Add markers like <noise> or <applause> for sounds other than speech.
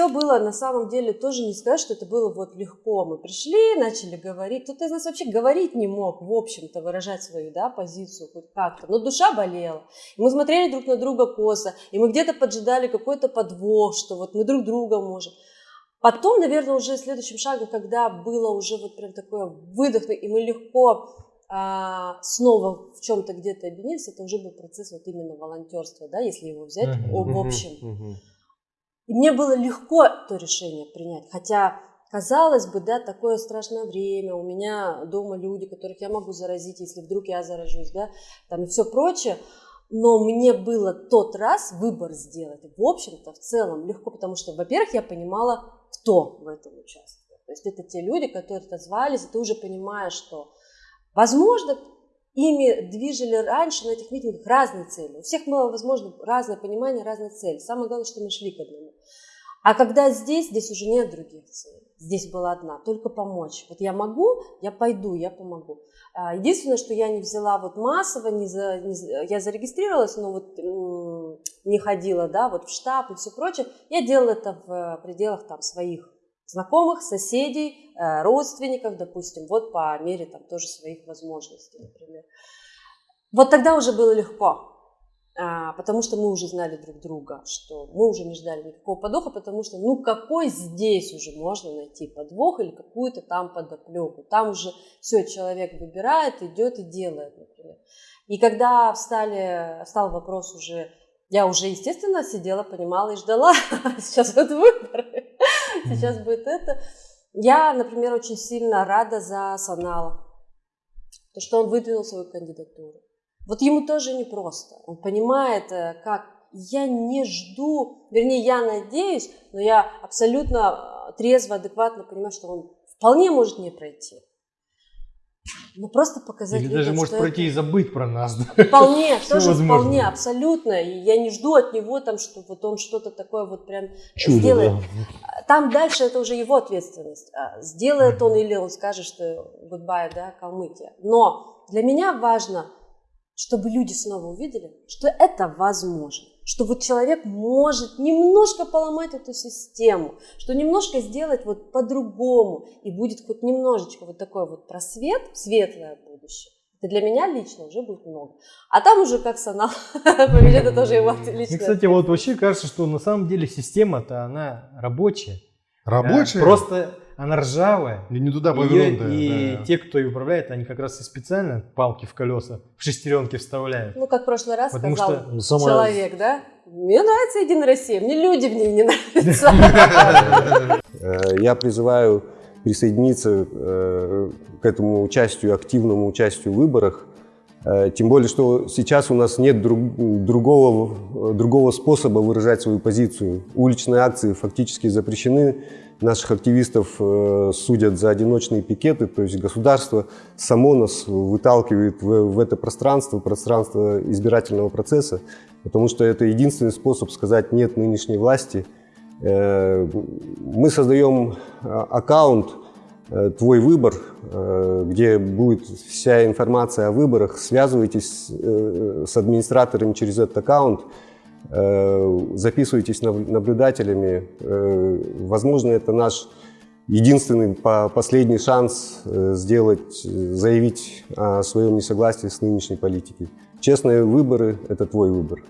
все было на самом деле тоже не сказать, что это было вот легко. Мы пришли, начали говорить. Кто-то из нас вообще говорить не мог, в общем-то, выражать свою да, позицию хоть как-то. Но душа болела. И мы смотрели друг на друга косо, и мы где-то поджидали какой-то подвох, что вот мы друг друга можем. Потом, наверное, уже следующим шагом, когда было уже вот прям такое выдох, и мы легко а, снова в чем-то где-то объединились, это уже был процесс вот именно волонтерства, да, если его взять uh-huh, в общем. И мне было легко то решение принять, хотя казалось бы, да, такое страшное время, у меня дома люди, которых я могу заразить, если вдруг я заражусь, да, там и все прочее, но мне было тот раз выбор сделать, в общем-то, в целом легко, потому что, во-первых, я понимала, кто в этом участвует. То есть это те люди, которые отозвались, и ты уже понимаешь, что Возможно, ими движили раньше на этих митингах разные цели. У всех было, возможно, разное понимание, разные цели. Самое главное, что мы шли к одному. А когда здесь, здесь уже нет других целей. Здесь была одна, только помочь. Вот я могу, я пойду, я помогу. А, единственное, что я не взяла вот массово, не за, не, я зарегистрировалась, но вот не ходила, да, вот в штаб и все прочее. Я делала это в пределах там своих знакомых, соседей, э, родственников, допустим, вот по мере там тоже своих возможностей, например. Вот тогда уже было легко, а, потому что мы уже знали друг друга, что мы уже не ждали никакого подвоха, потому что ну какой здесь уже можно найти подвох или какую-то там подоплеку. Там уже все, человек выбирает, идет и делает, например. И когда встали, встал вопрос уже, я уже, естественно, сидела, понимала и ждала, <laughs> сейчас вот выборы. Сейчас будет это. Я, например, очень сильно рада за Санала, то, что он выдвинул свою кандидатуру. Вот ему тоже непросто. Он понимает, э, как я не жду, вернее, я надеюсь, но я абсолютно э, трезво, адекватно понимаю, что он вполне может не пройти. Ну, просто показать Или людям, даже может пройти это... и забыть про нас. Да? Вполне, <laughs> тоже возможно. вполне, абсолютно. И я не жду от него, там, что вот он что-то такое вот прям Чудо, сделает. Да. Там дальше это уже его ответственность. А, сделает он или он скажет, что goodbye, да, Калмыкия. Но для меня важно, чтобы люди снова увидели, что это возможно что вот человек может немножко поломать эту систему, что немножко сделать вот по-другому, и будет хоть немножечко вот такой вот просвет, светлое будущее. Это для меня лично уже будет много. А там уже как Санал <laughs> поведет, это тоже его лично. Кстати, вот вообще кажется, что на самом деле система-то она рабочая. Рабочая? Просто она ржавая. И не туда повернутая. И да. те, кто ее управляет, они как раз и специально палки в колеса, в шестеренки вставляют. Ну, как в прошлый раз Потому сказал что ну, сама... человек, да? Мне нравится Единая Россия, мне люди в ней не нравятся. <laughs> Э, я призываю присоединиться э, к этому участию, активному участию в выборах. Э, тем более, что сейчас у нас нет друг, другого, другого способа выражать свою позицию. Уличные акции фактически запрещены наших активистов э, судят за одиночные пикеты, то есть государство само нас выталкивает в, в это пространство, пространство избирательного процесса, потому что это единственный способ сказать «нет» нынешней власти. Э, мы создаем э, аккаунт «Твой выбор», где будет вся информация о выборах. Связывайтесь с администраторами через этот аккаунт, Э, записывайтесь наблюдателями. Э, возможно, это наш единственный последний шанс э, сделать, заявить о своем несогласии с нынешней политикой. Честные выборы – это твой выбор.